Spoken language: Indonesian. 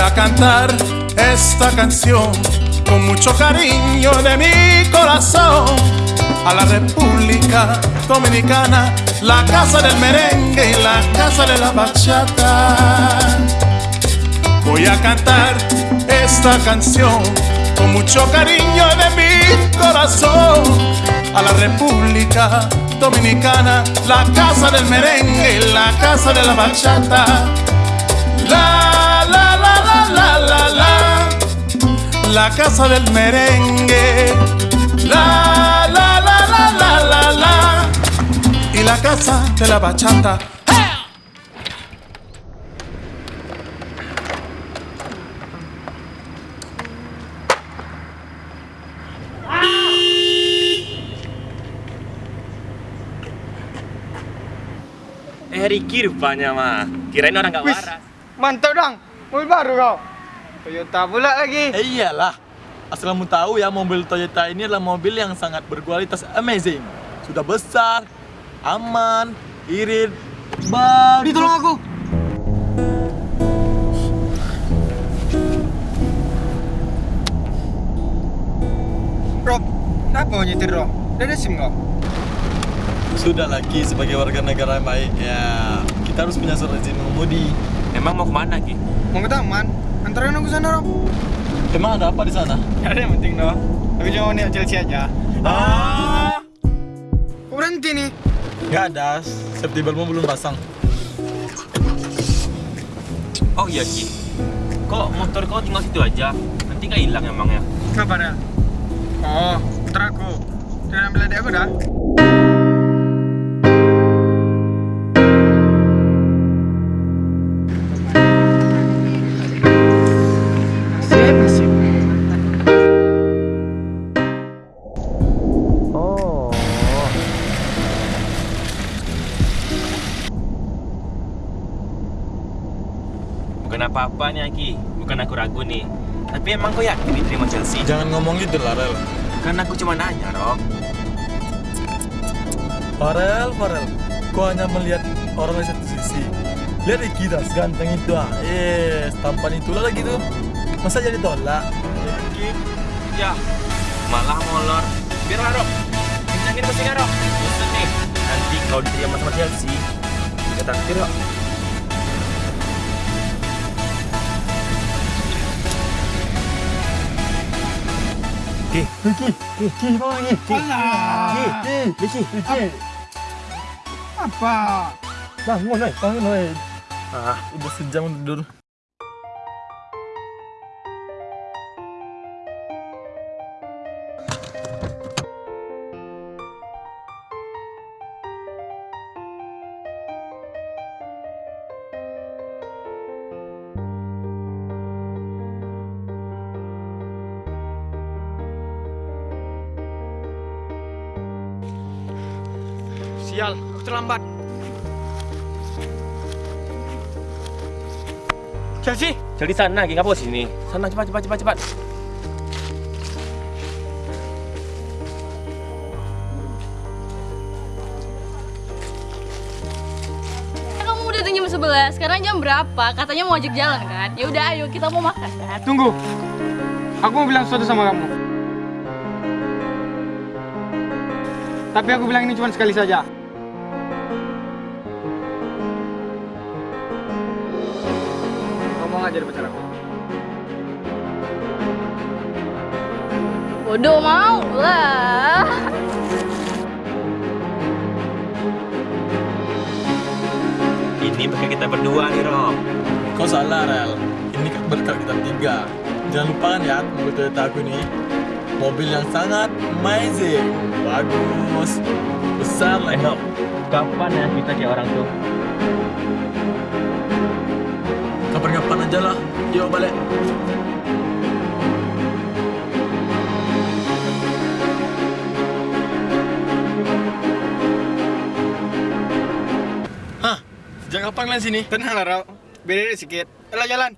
a cantar esta canción con mucho cariño de mi corazón a la República Dominicana, la casa del merengue y la casa de la bachata. Voy a cantar esta canción con mucho cariño de mi corazón a la República Dominicana, la casa del merengue y la casa de la bachata. La la la la la la casa del merengue. La la la la la la la y la casa de la bachata. Eh Ricky rupanya mah. Kirain orang gak Wis, waras. mantap dong. Mobil baru kau. Toyota pula lagi. Eh iyalah. Asal kamu tahu ya mobil Toyota ini adalah mobil yang sangat berkualitas amazing. Sudah besar, aman, irit, bagus. Di tolong aku. Rob, kenapa mau nyetir Rob? Udah ada SIM kau? Sudah lagi sebagai warga negara yang baik ya kita harus punya surat izin mengemudi. Emang mau ke mana Ki? Mau ke taman? Antarin aku sana Rob. Emang ada apa di sana? Gak ada yang penting dong. Aku cuma mau lihat Chelsea aja. Ah, Kok berhenti nih? nggak ada. Safety beltmu belum pasang. Oh iya Ki. Kok motor kau tinggal situ aja? Nanti nggak hilang emangnya? Kenapa Rel? Oh, putra aku. Udah ambil adik aku dah. Apa-apa nih Ki. Bukan aku ragu nih. Tapi emang kau yakin diterima Chelsea? Jangan ngomong gitu lah, Rel. Kan aku cuma nanya, Rob. Farel, Farel, kau hanya melihat orang dari satu sisi. Lihat Iki dah, seganteng itu ah. Eh, tampan itulah lagi tuh. Masa jadi tolak? Ki. Ya. Malah molor. Biarlah, Rob. Kencangin mesinnya, Rob. Bosan nih. Nanti kau diterima sama Chelsea. Kita traktir, Rob. Ki, Iki, Iki, mau lagi? Alah. Iki, Iki, Iki. Apa? Bangun, bangun. Ah, Udah sejam tidur. Sial, aku terlambat. Chelsea, jadi sana, Ki. Ngapa sini? Sana, cepat, cepat, cepat, cepat. Kan kamu udah jam 11, sekarang jam berapa? Katanya mau ajak jalan kan? Ya udah ayo kita mau makan kan? tunggu. Aku mau bilang sesuatu sama kamu. Tapi aku bilang ini cuma sekali saja. Ngomong aja di pacar aku. Bodoh mau lah. Ini pakai kita berdua nih, Rob. Kau salah, Rel. Ini kan berkal kita tiga. Jangan lupa kan ya, mobil Toyota aku ini. Mobil yang sangat amazing. Bagus. Besar lah. Enak. Kapan ya kita kayak orang tuh? Kapan-kapan aja lah. Yuk balik. Hah? Sejak kapan kalian sini? Tenang lah, Rau. Beda sedikit. Ayo jalan.